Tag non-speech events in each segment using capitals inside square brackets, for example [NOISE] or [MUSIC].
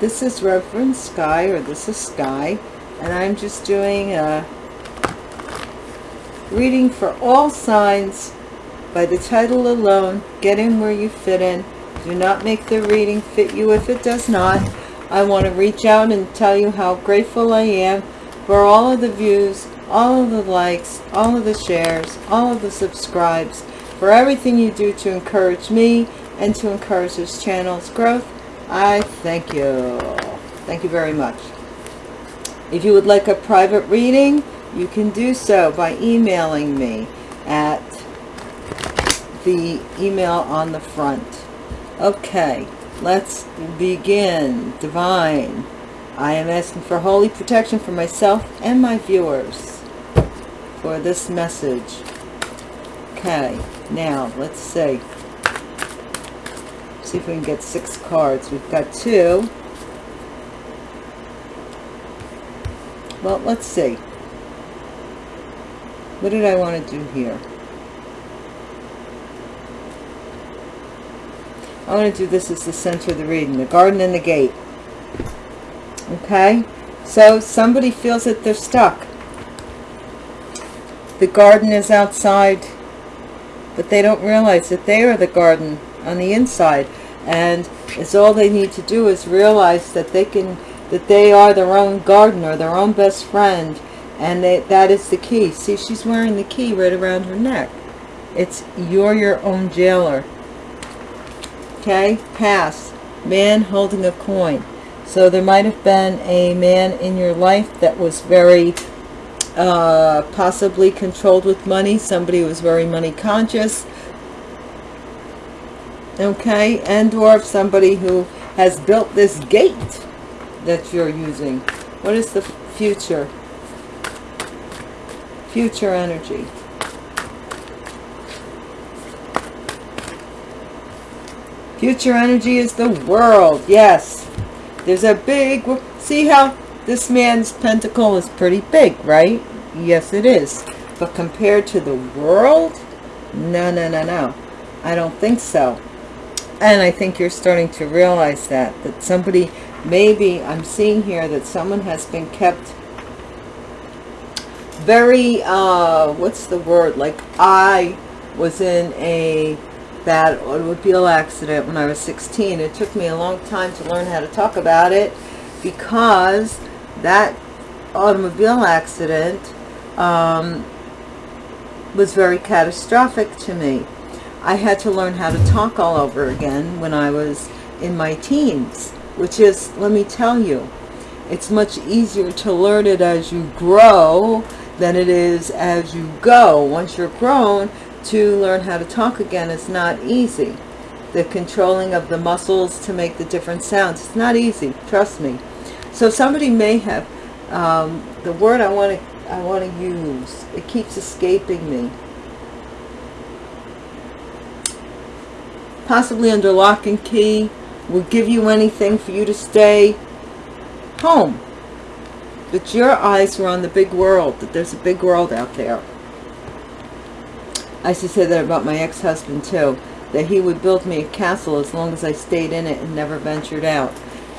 this is Reverend Sky, or this is Sky, and I'm just doing a reading for all signs by the title alone. Get in where you fit in. Do not make the reading fit you if it does not. I want to reach out and tell you how grateful I am for all of the views, all of the likes, all of the shares, all of the subscribes, for everything you do to encourage me and to encourage this channel's growth. I thank you. Thank you very much. If you would like a private reading, you can do so by emailing me at the email on the front. Okay, let's begin. Divine. I am asking for holy protection for myself and my viewers for this message. Okay, now let's see. See if we can get six cards. We've got two. Well, let's see. What did I want to do here? I want to do this as the center of the reading. The garden and the gate. Okay? So somebody feels that they're stuck. The garden is outside, but they don't realize that they are the garden on the inside. And it's all they need to do is realize that they can, that they are their own gardener, their own best friend. And they, that is the key. See, she's wearing the key right around her neck. It's you're your own jailer. Okay, pass. Man holding a coin. So there might have been a man in your life that was very uh, possibly controlled with money. Somebody who was very money conscious. Okay, and or somebody who has built this gate that you're using. What is the future? Future energy. Future energy is the world. Yes. There's a big... See how this man's pentacle is pretty big, right? Yes, it is. But compared to the world? No, no, no, no. I don't think so. And I think you're starting to realize that. That somebody... Maybe I'm seeing here that someone has been kept very... Uh, what's the word? Like I was in a bad automobile accident when I was 16. It took me a long time to learn how to talk about it because that automobile accident um, was very catastrophic to me. I had to learn how to talk all over again when I was in my teens, which is, let me tell you, it's much easier to learn it as you grow than it is as you go. Once you're grown, to learn how to talk again is not easy. The controlling of the muscles to make the different sounds, it's not easy, trust me. So somebody may have, um, the word I want to I want to use, it keeps escaping me. Possibly under lock and key, will give you anything for you to stay home. But your eyes were on the big world, that there's a big world out there. I used to say that about my ex-husband too, that he would build me a castle as long as I stayed in it and never ventured out.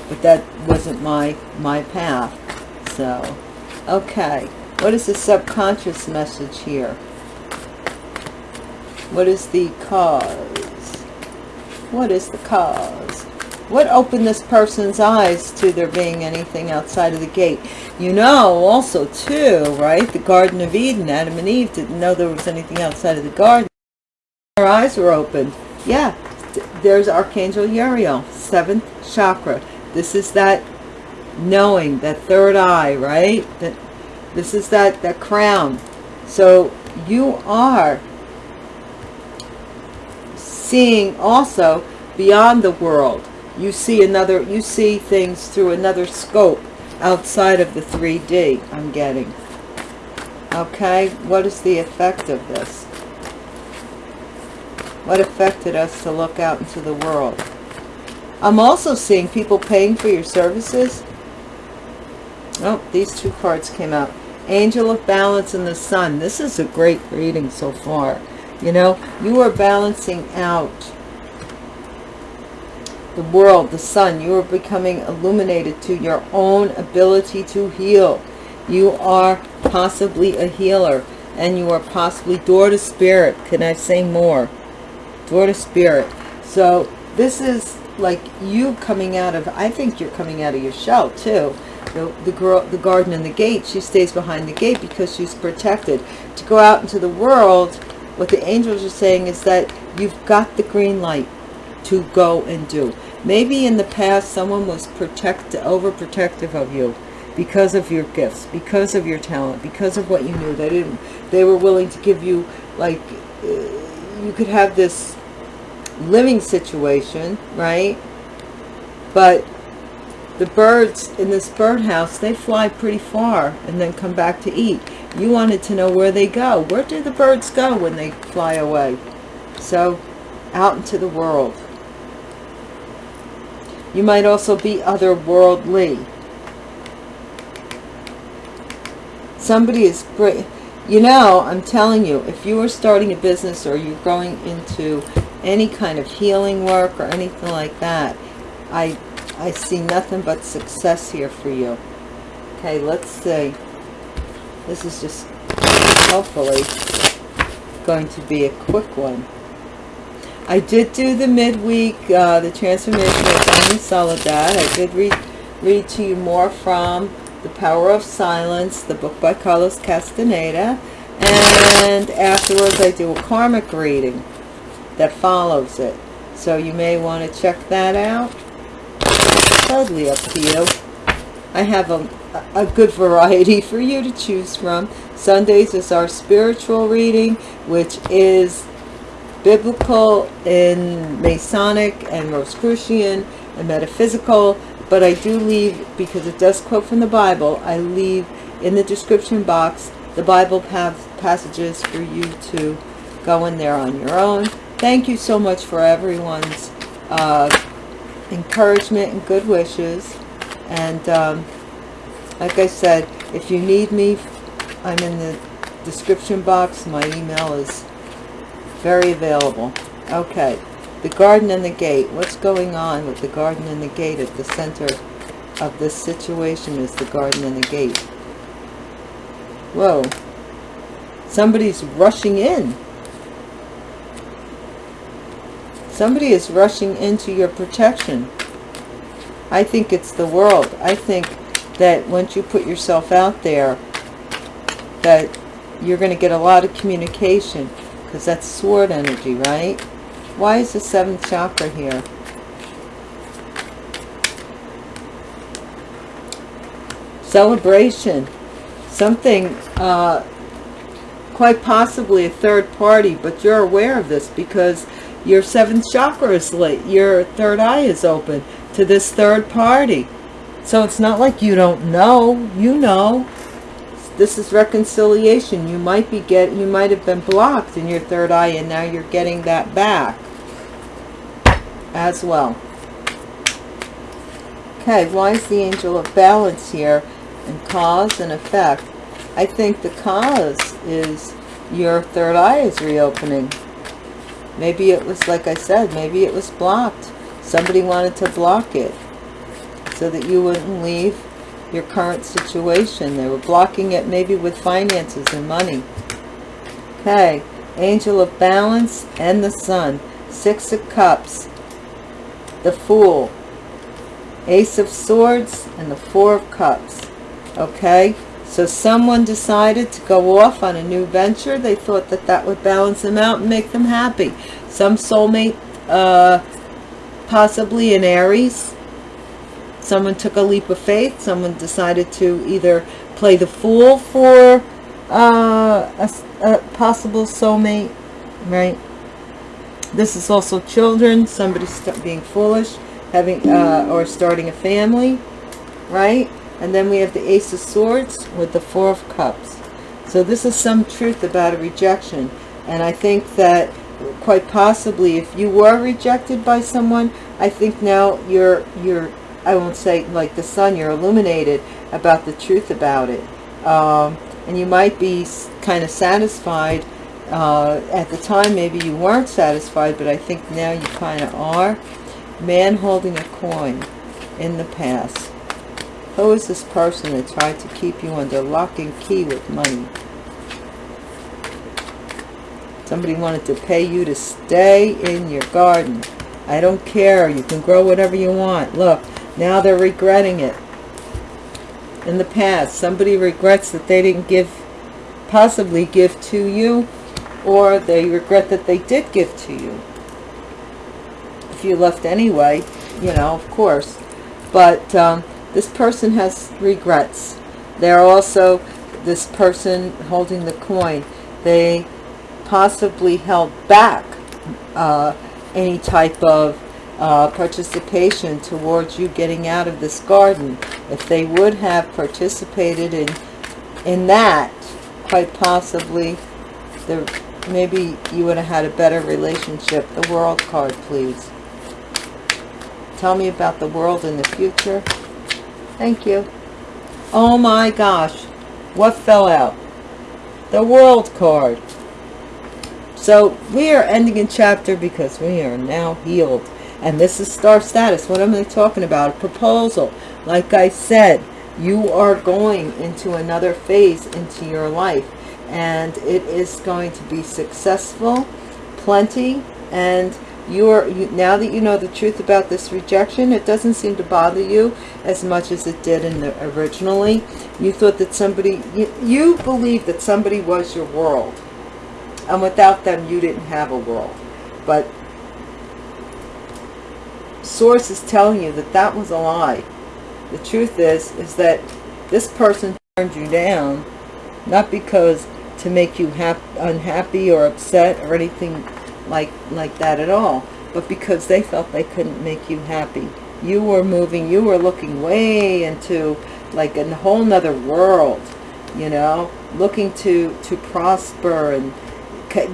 But that wasn't my, my path. So, okay. What is the subconscious message here? What is the cause? What is the cause? What opened this person's eyes to there being anything outside of the gate? You know also too, right? The Garden of Eden, Adam and Eve didn't know there was anything outside of the garden. Their eyes were opened. Yeah, there's Archangel Uriel, seventh chakra. This is that knowing, that third eye, right? That This is that, that crown. So you are seeing also beyond the world. You see another you see things through another scope outside of the 3d i'm getting. Okay what is the effect of this? What affected us to look out into the world? I'm also seeing people paying for your services. Oh these two cards came out. Angel of balance and the sun. This is a great reading so far you know you are balancing out the world, the sun. You are becoming illuminated to your own ability to heal. You are possibly a healer and you are possibly door to spirit. Can I say more? Door to spirit. So this is like you coming out of, I think you're coming out of your shell too. The, the girl, the garden and the gate, she stays behind the gate because she's protected. To go out into the world, what the angels are saying is that you've got the green light to go and do. Maybe in the past someone was protect overprotective of you because of your gifts, because of your talent, because of what you knew. They didn't. They were willing to give you like uh, you could have this living situation, right? But the birds in this birdhouse, they fly pretty far and then come back to eat. You wanted to know where they go. Where do the birds go when they fly away? So out into the world. You might also be otherworldly. Somebody is great. You know, I'm telling you, if you are starting a business or you're going into any kind of healing work or anything like that, I, I see nothing but success here for you. Okay, let's see. This is just hopefully going to be a quick one. I did do the midweek, uh, the transformation of Doña Soledad. I did read, read to you more from The Power of Silence, the book by Carlos Castaneda. And afterwards I do a karmic reading that follows it. So you may want to check that out. Totally up to you. I have a, a good variety for you to choose from. Sundays is our spiritual reading, which is biblical in Masonic and Rosicrucian and metaphysical, but I do leave, because it does quote from the Bible, I leave in the description box the Bible passages for you to go in there on your own. Thank you so much for everyone's uh, encouragement and good wishes. And um, like I said, if you need me, I'm in the description box. My email is very available. Okay. The garden and the gate. What's going on with the garden and the gate at the center of this situation is the garden and the gate. Whoa. Somebody's rushing in. Somebody is rushing into your protection. I think it's the world. I think that once you put yourself out there, that you're going to get a lot of communication because that's sword energy, right? Why is the seventh chakra here? Celebration. Something, uh, quite possibly a third party, but you're aware of this because your seventh chakra is lit. Your third eye is open to this third party. So it's not like you don't know. You know this is reconciliation you might be get you might have been blocked in your third eye and now you're getting that back as well okay why is the angel of balance here and cause and effect i think the cause is your third eye is reopening maybe it was like i said maybe it was blocked somebody wanted to block it so that you wouldn't leave your current situation. They were blocking it maybe with finances and money. Okay, Angel of Balance and the Sun. Six of Cups. The Fool. Ace of Swords and the Four of Cups. Okay, so someone decided to go off on a new venture. They thought that that would balance them out and make them happy. Some soulmate, uh, possibly an Aries, someone took a leap of faith. Someone decided to either play the fool for uh, a, a possible soulmate right? This is also children. Somebody being foolish having uh, or starting a family right and then we have the ace of swords with the four of cups so this is some truth about a rejection and i think that quite possibly if you were rejected by someone i think now you're you're I won't say like the sun, you're illuminated about the truth about it. Um, and you might be kind of satisfied. Uh, at the time, maybe you weren't satisfied, but I think now you kind of are. Man holding a coin in the past. Who is this person that tried to keep you under lock and key with money? Somebody wanted to pay you to stay in your garden. I don't care. You can grow whatever you want. Look, now they're regretting it. In the past, somebody regrets that they didn't give, possibly give to you, or they regret that they did give to you. If you left anyway, you know, of course. But um, this person has regrets. They're also, this person holding the coin, they possibly held back uh, any type of uh, participation towards you getting out of this garden. If they would have participated in in that, quite possibly, there maybe you would have had a better relationship. The World card, please. Tell me about the world in the future. Thank you. Oh my gosh. What fell out? The World card. So we are ending in chapter because we are now healed. And this is star status. What am I talking about? A proposal. Like I said, you are going into another phase into your life. And it is going to be successful, plenty, and you're you, now that you know the truth about this rejection it doesn't seem to bother you as much as it did in the originally. You thought that somebody you, you believe that somebody was your world. And without them you didn't have a world. But source is telling you that that was a lie. The truth is is that this person turned you down not because to make you unhappy or upset or anything like like that at all but because they felt they couldn't make you happy. You were moving you were looking way into like a whole nother world you know looking to to prosper and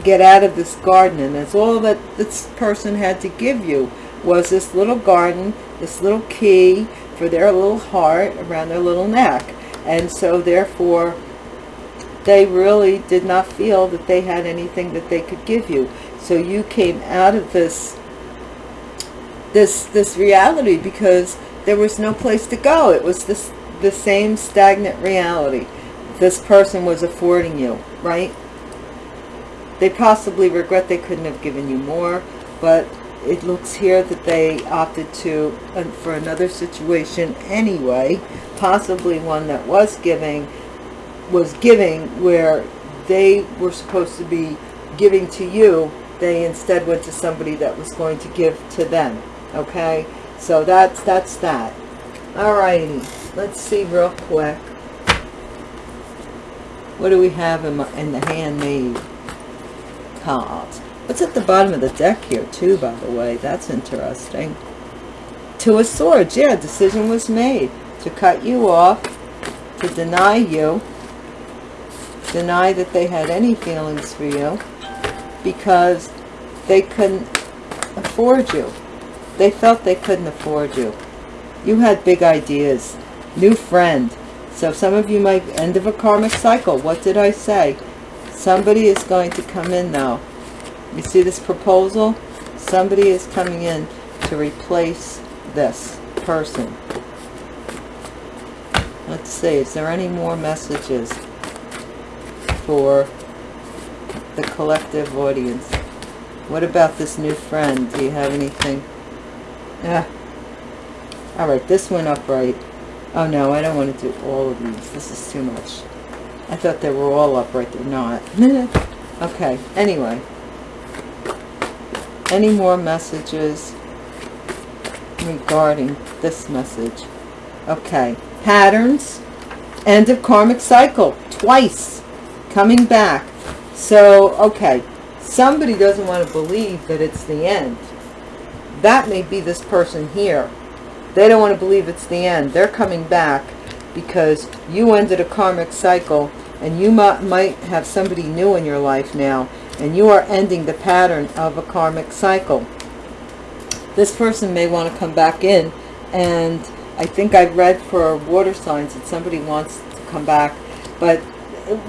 get out of this garden and that's all that this person had to give you was this little garden this little key for their little heart around their little neck. And so therefore they really did not feel that they had anything that they could give you so you came out of this this this reality because there was no place to go it was this the same stagnant reality this person was affording you right they possibly regret they couldn't have given you more, but it looks here that they opted to uh, for another situation anyway, possibly one that was giving, was giving where they were supposed to be giving to you. They instead went to somebody that was going to give to them. Okay, so that's that's that. Alrighty, let's see real quick. What do we have in, my, in the handmade? cards. What's at the bottom of the deck here too, by the way? That's interesting. Two of Swords. Yeah, decision was made to cut you off, to deny you, deny that they had any feelings for you because they couldn't afford you. They felt they couldn't afford you. You had big ideas. New friend. So some of you might end of a karmic cycle. What did I say? Somebody is going to come in now. You see this proposal? Somebody is coming in to replace this person. Let's see, is there any more messages for the collective audience? What about this new friend? Do you have anything? Yeah. All right, this went up right. Oh no, I don't want to do all of these. This is too much. I thought they were all upright. They're not. [LAUGHS] okay. Anyway. Any more messages regarding this message? Okay. Patterns. End of karmic cycle. Twice. Coming back. So, okay. Somebody doesn't want to believe that it's the end. That may be this person here. They don't want to believe it's the end. They're coming back because you ended a karmic cycle and you might, have somebody new in your life now and you are ending the pattern of a karmic cycle. This person may want to come back in and I think I've read for water signs that somebody wants to come back but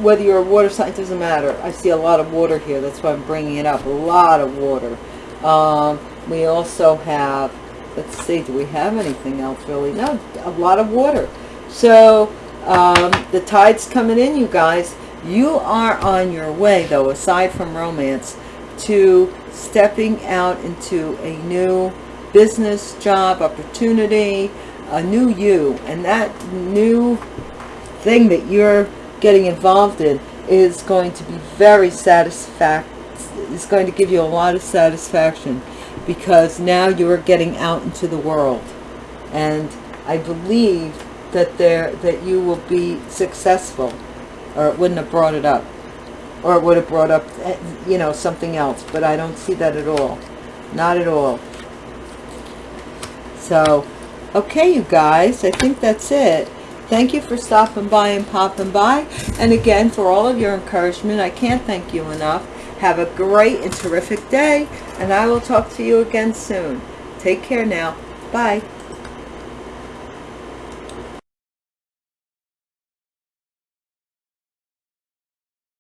whether you're a water sign doesn't matter. I see a lot of water here. That's why I'm bringing it up. A lot of water. Um, we also have let's see, do we have anything else really? No, a lot of water. So, um, the tide's coming in, you guys. You are on your way, though, aside from romance, to stepping out into a new business, job, opportunity, a new you. And that new thing that you're getting involved in is going to be very satisfact is going to give you a lot of satisfaction because now you're getting out into the world. And I believe that there that you will be successful or it wouldn't have brought it up or it would have brought up eh, you know something else but I don't see that at all. Not at all. So okay you guys I think that's it thank you for stopping by and popping by. And again for all of your encouragement I can't thank you enough. Have a great and terrific day and I will talk to you again soon. Take care now. Bye